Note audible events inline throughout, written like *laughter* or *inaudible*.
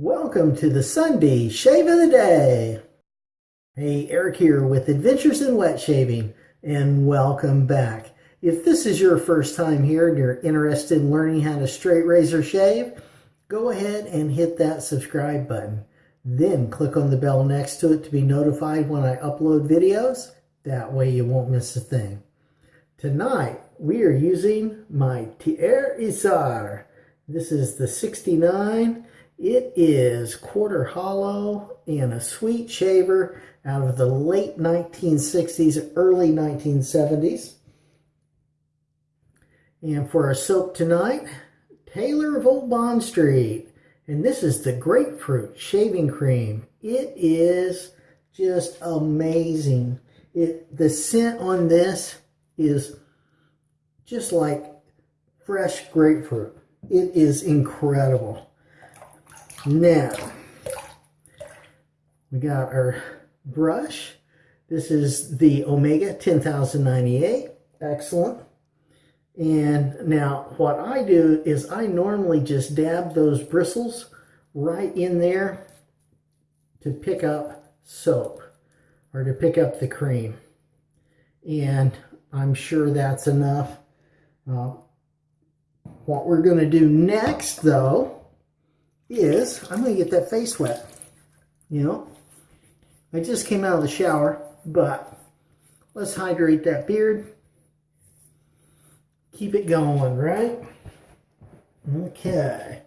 Welcome to the Sunday Shave of the Day. Hey, Eric here with Adventures in Wet Shaving, and welcome back. If this is your first time here and you're interested in learning how to straight razor shave, go ahead and hit that subscribe button. Then click on the bell next to it to be notified when I upload videos. That way you won't miss a thing. Tonight, we are using my Tier Isar. This is the 69 it is quarter hollow and a sweet shaver out of the late 1960s, early 1970s. And for our soap tonight, Taylor of Old Bond Street. And this is the grapefruit shaving cream. It is just amazing. It The scent on this is just like fresh grapefruit. It is incredible. Now, we got our brush. This is the Omega 10098. Excellent. And now what I do is I normally just dab those bristles right in there to pick up soap or to pick up the cream. And I'm sure that's enough. Uh, what we're going to do next, though, is I'm going to get that face wet. You know, I just came out of the shower, but let's hydrate that beard. Keep it going, right? Okay.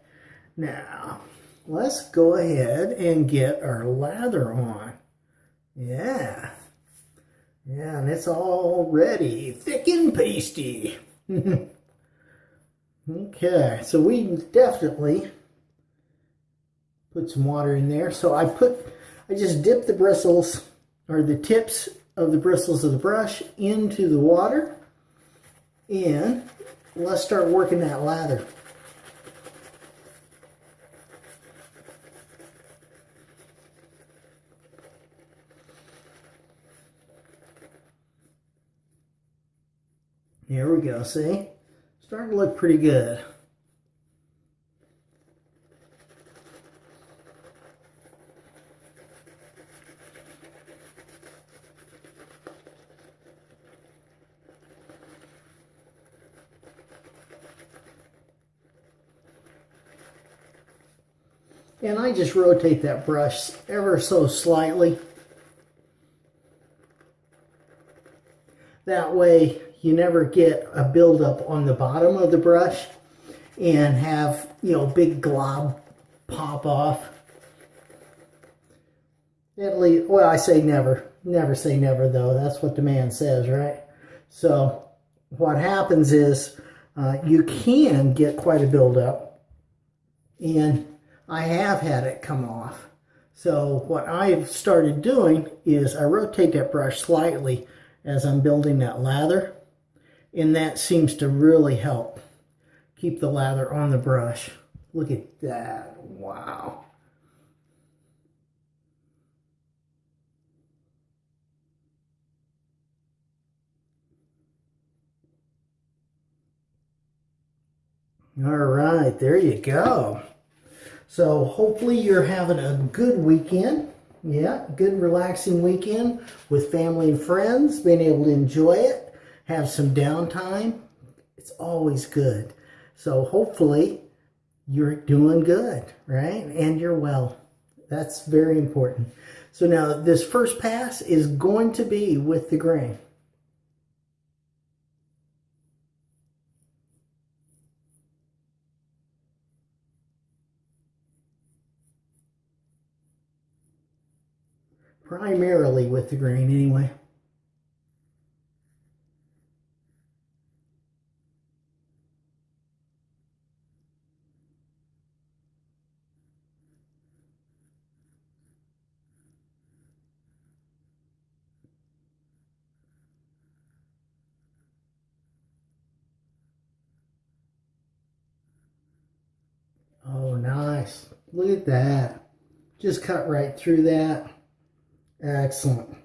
Now, let's go ahead and get our lather on. Yeah. Yeah, and it's all ready. Thick and pasty. *laughs* okay, so we definitely put some water in there. So I put, I just dip the bristles or the tips of the bristles of the brush into the water and let's start working that lather. There we go, see? Starting to look pretty good. And I just rotate that brush ever so slightly. That way you never get a buildup on the bottom of the brush and have, you know, big glob pop off. At least, well, I say never. Never say never, though. That's what the man says, right? So what happens is uh, you can get quite a buildup. And I have had it come off. So what I've started doing is I rotate that brush slightly as I'm building that lather. And that seems to really help keep the lather on the brush. Look at that. Wow. All right, there you go. So hopefully you're having a good weekend. Yeah, good relaxing weekend with family and friends, being able to enjoy it, have some downtime. It's always good. So hopefully you're doing good, right? And you're well. That's very important. So now this first pass is going to be with the grain. Primarily with the grain anyway. Oh, nice. Look at that. Just cut right through that. Excellent.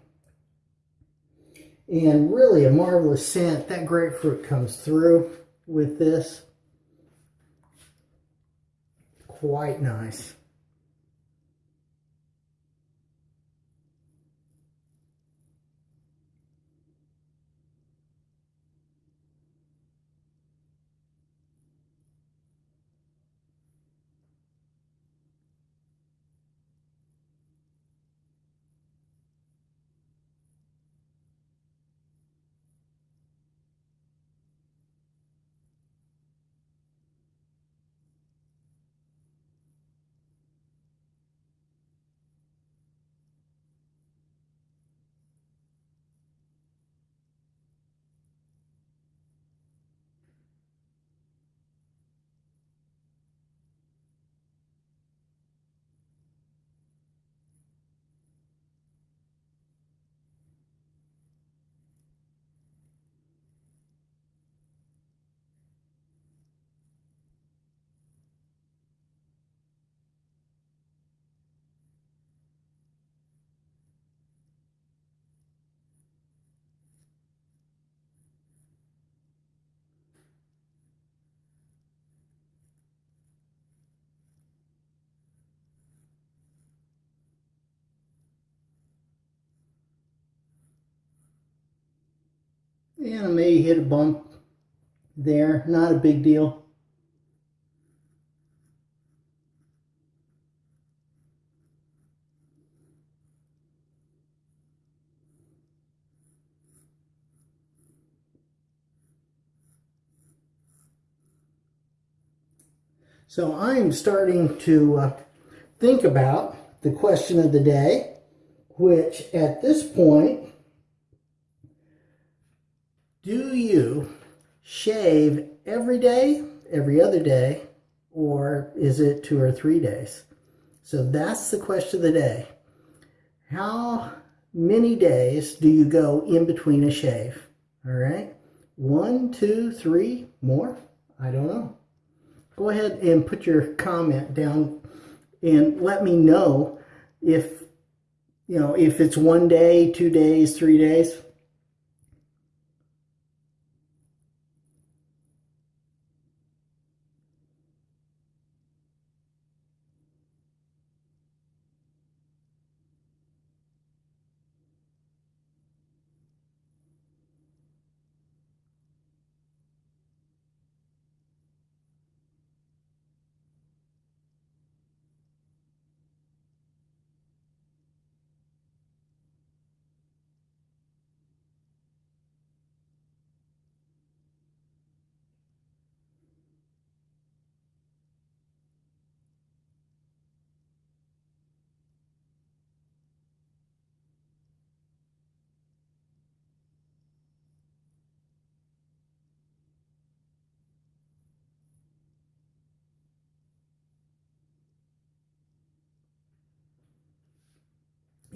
And really a marvelous scent. That grapefruit comes through with this. Quite nice. And I may hit a bump there, not a big deal. So I'm starting to uh, think about the question of the day, which at this point, do you shave every day, every other day, or is it two or three days? So that's the question of the day. How many days do you go in between a shave? All right. One, two, three, more? I don't know go ahead and put your comment down and let me know if you know if it's one day two days three days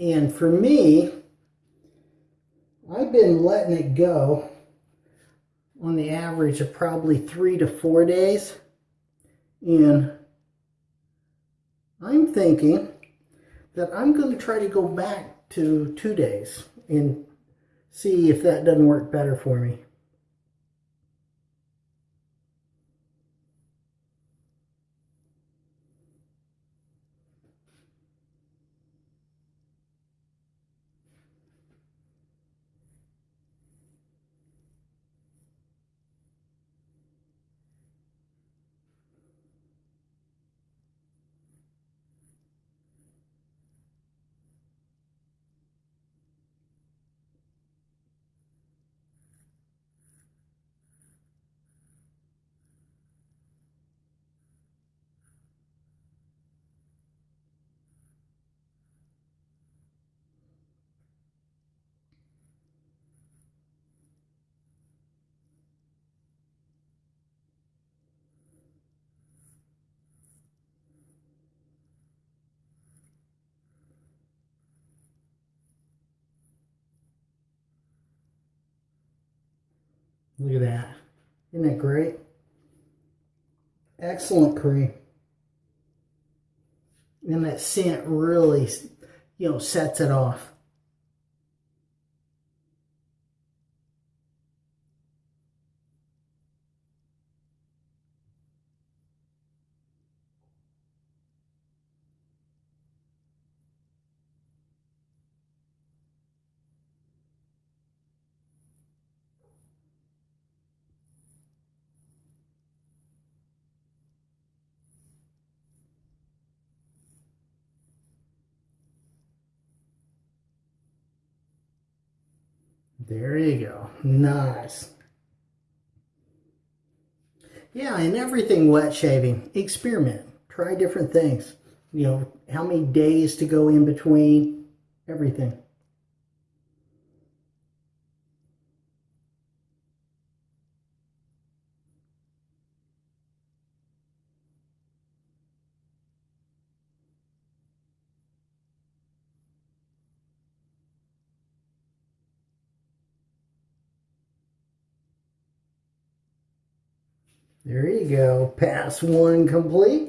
And for me, I've been letting it go on the average of probably three to four days. And I'm thinking that I'm going to try to go back to two days and see if that doesn't work better for me. Look at that. Isn't that great? Excellent cream. And that scent really, you know, sets it off. There you go. Nice. Yeah, and everything wet shaving. Experiment. Try different things. You know, how many days to go in between. Everything. There you go. Pass one complete.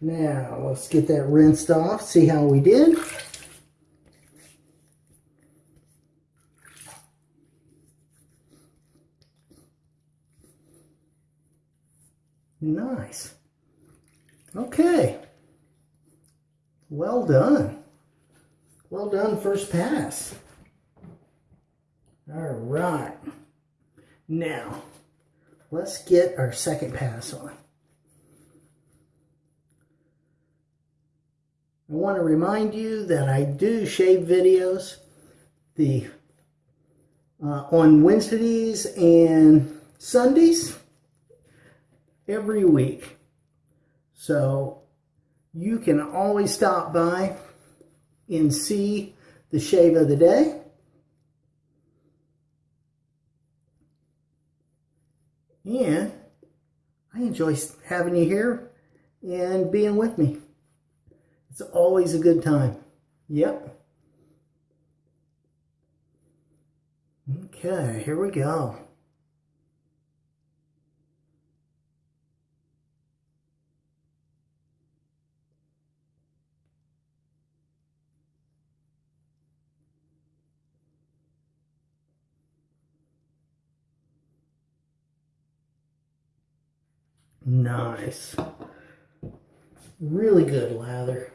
Now, let's get that rinsed off, see how we did. Nice. Okay. Well done. Well done first pass. All right. Now, let's get our second pass on. I want to remind you that I do shave videos the uh, on Wednesdays and Sundays every week. So you can always stop by and see the shave of the day. And I enjoy having you here and being with me. It's always a good time. Yep. Okay, here we go. Nice. Really good lather.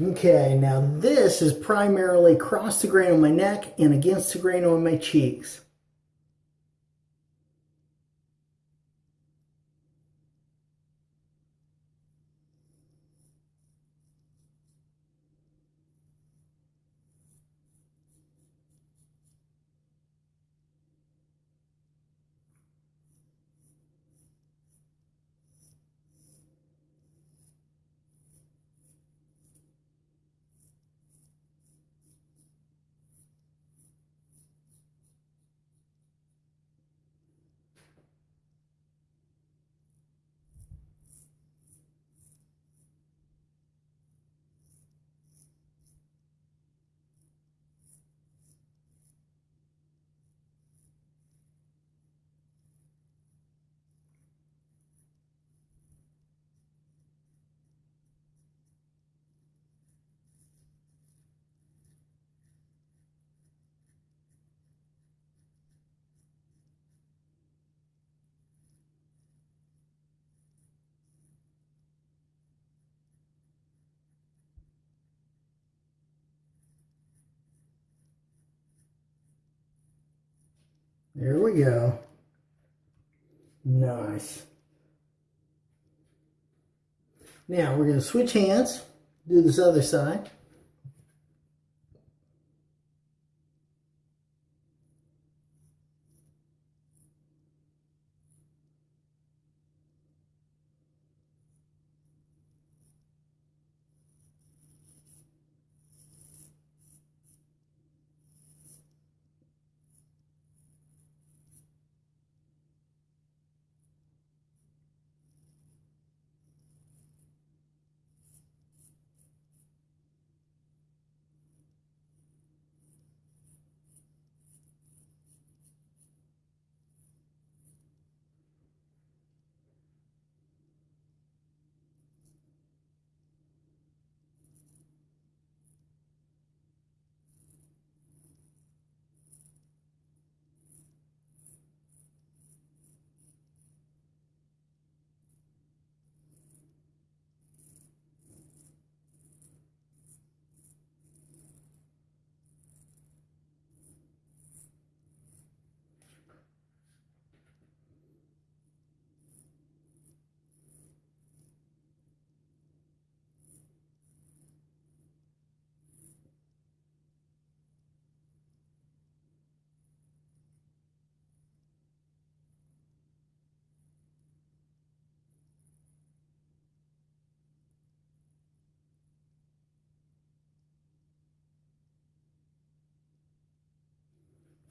Okay, now this is primarily across the grain on my neck and against the grain on my cheeks. There we go. Nice. Now we're going to switch hands, do this other side.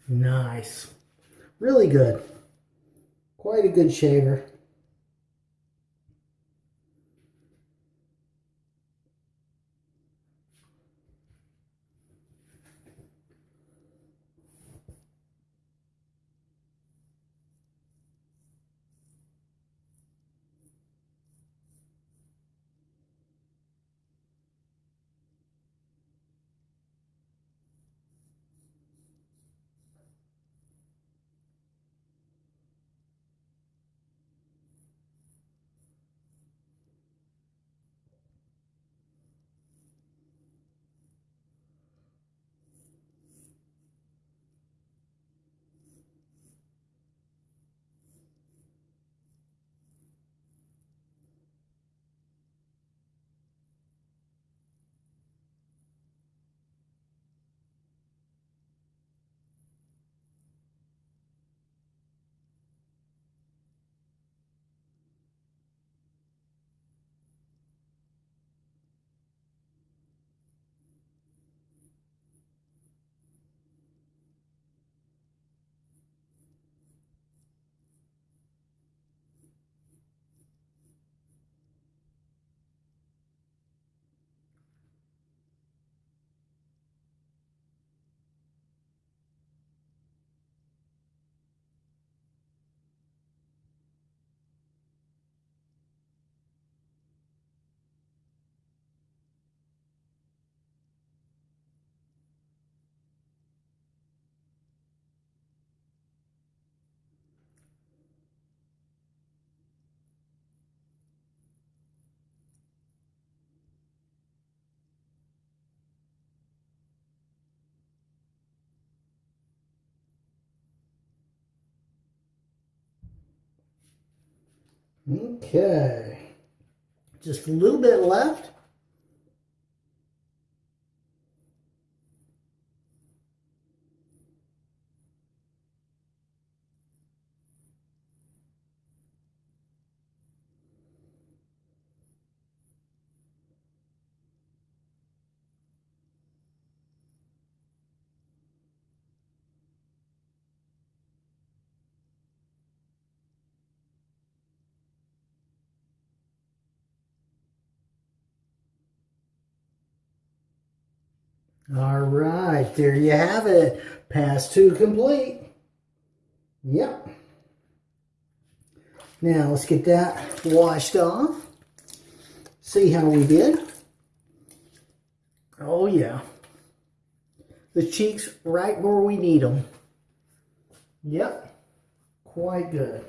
Nice. Really good. Quite a good shaver. Okay. Just a little bit left. All right, there you have it. Pass two complete. Yep. Now let's get that washed off. See how we did. Oh yeah. The cheeks right where we need them. Yep. Quite good.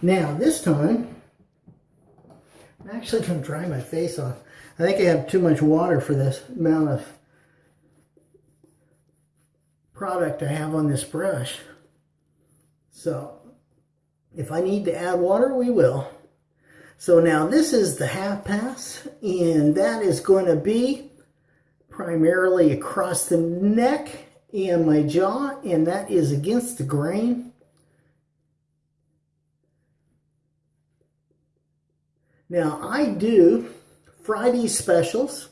Now this time, I'm actually going to dry my face off. I think I have too much water for this amount of product I have on this brush. So if I need to add water, we will. So now this is the half pass and that is going to be primarily across the neck and my jaw and that is against the grain. Now I do Friday specials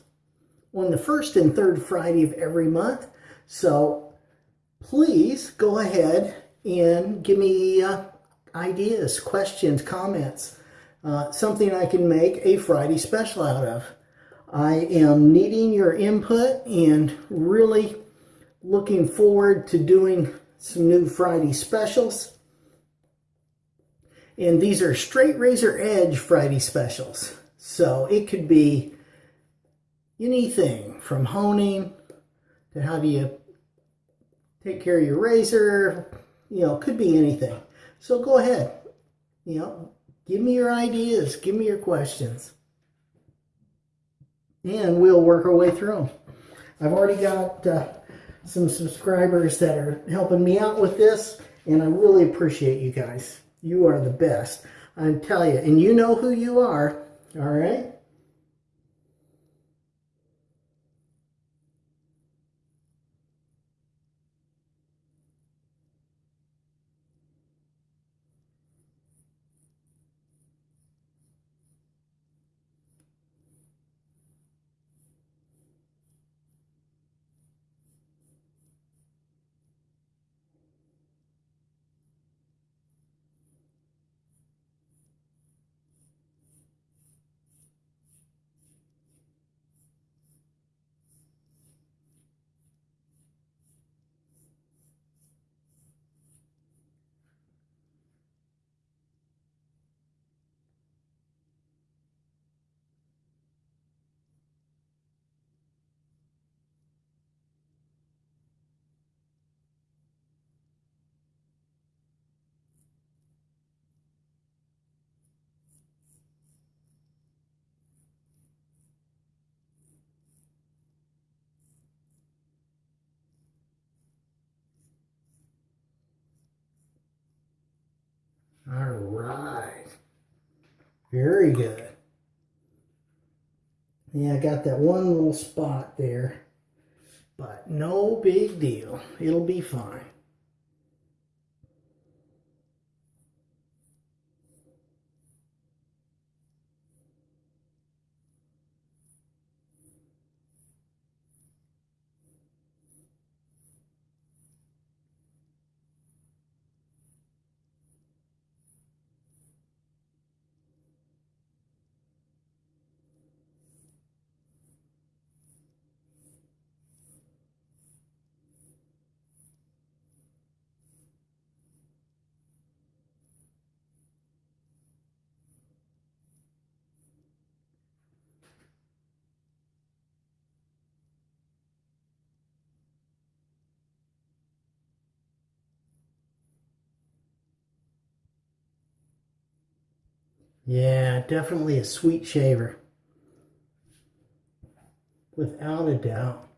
on the first and third Friday of every month. So please go ahead and give me uh, ideas, questions, comments, uh, something I can make a Friday special out of. I am needing your input and really looking forward to doing some new Friday specials. And these are straight razor edge Friday specials. So it could be anything from honing to how do you take care of your razor, you know, could be anything. So go ahead, you know, give me your ideas, give me your questions, and we'll work our way through them. I've already got uh, some subscribers that are helping me out with this, and I really appreciate you guys. You are the best. I tell you, and you know who you are, all right? All right. Very good. Yeah, I got that one little spot there, but no big deal. It'll be fine. Yeah, definitely a sweet shaver. Without a doubt.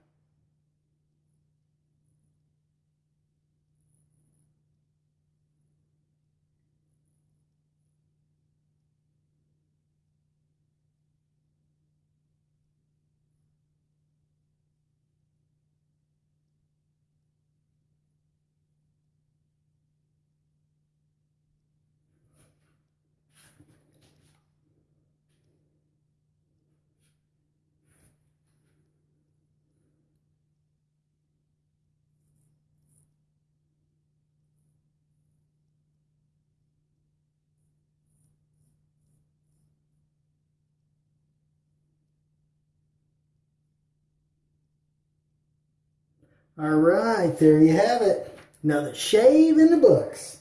All right, there you have it. Another shave in the books.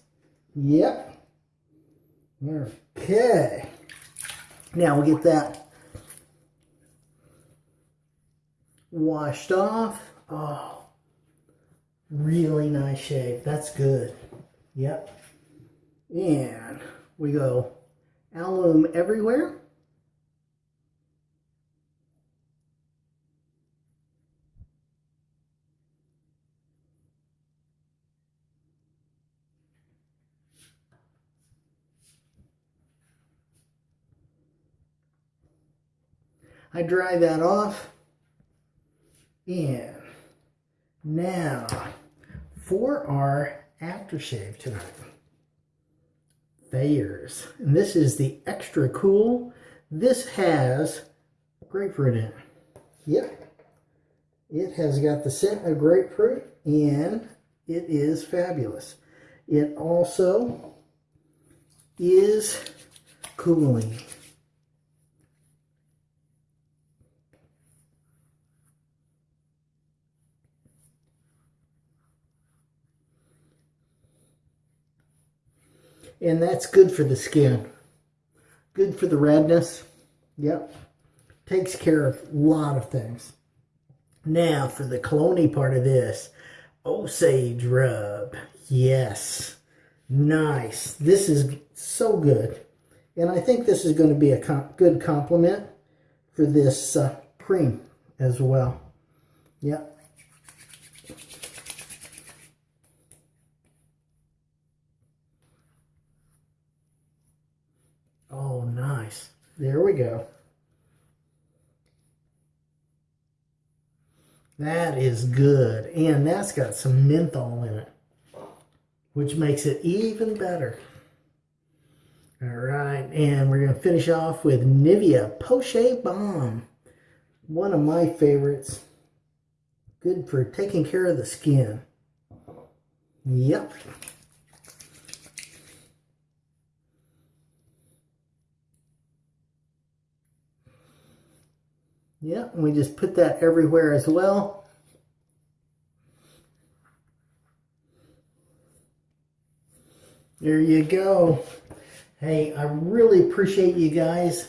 Yep. Okay. Now we'll get that washed off. Oh, really nice shave. That's good. Yep. And we go alum everywhere. I dry that off. And now for our aftershave tonight. Thayer's. And this is the extra cool. This has grapefruit in it. Yep. It has got the scent of grapefruit and it is fabulous. It also is cooling. And that's good for the skin. Good for the redness. Yep. Takes care of a lot of things. Now for the cologne part of this. Osage rub. Yes. Nice. This is so good. And I think this is going to be a com good complement for this uh, cream as well. Yep. Oh, nice. There we go. That is good. And that's got some menthol in it, which makes it even better. All right, and we're going to finish off with Nivea Poche Balm. One of my favorites. Good for taking care of the skin. Yep. Yeah, we just put that everywhere as well. There you go. Hey, I really appreciate you guys.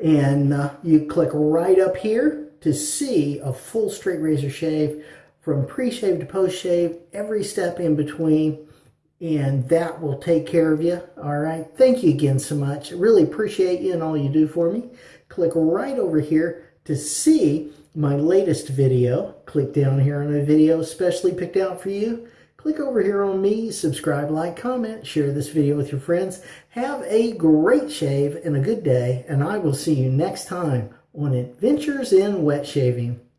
And uh, you click right up here to see a full straight razor shave from pre-shave to post-shave, every step in between. And that will take care of you. All right. Thank you again so much. Really appreciate you and all you do for me. Click right over here to see my latest video, click down here on a video specially picked out for you. Click over here on me, subscribe, like, comment, share this video with your friends. Have a great shave and a good day, and I will see you next time on Adventures in Wet Shaving.